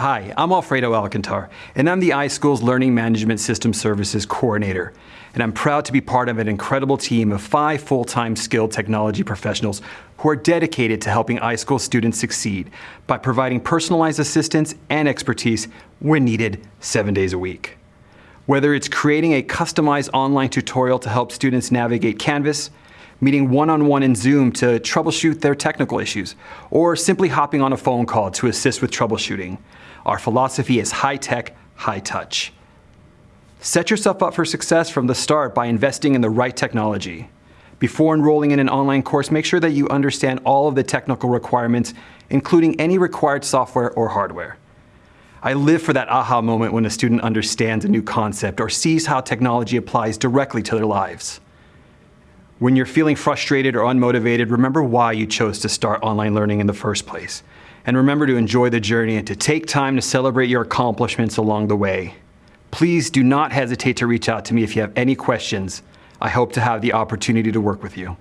Hi, I'm Alfredo Alcantar, and I'm the iSchool's Learning Management System Services Coordinator. And I'm proud to be part of an incredible team of five full-time skilled technology professionals who are dedicated to helping iSchool students succeed by providing personalized assistance and expertise when needed seven days a week. Whether it's creating a customized online tutorial to help students navigate Canvas, meeting one-on-one -on -one in Zoom to troubleshoot their technical issues, or simply hopping on a phone call to assist with troubleshooting. Our philosophy is high-tech, high-touch. Set yourself up for success from the start by investing in the right technology. Before enrolling in an online course, make sure that you understand all of the technical requirements, including any required software or hardware. I live for that aha moment when a student understands a new concept or sees how technology applies directly to their lives. When you're feeling frustrated or unmotivated, remember why you chose to start online learning in the first place. And remember to enjoy the journey and to take time to celebrate your accomplishments along the way. Please do not hesitate to reach out to me if you have any questions. I hope to have the opportunity to work with you.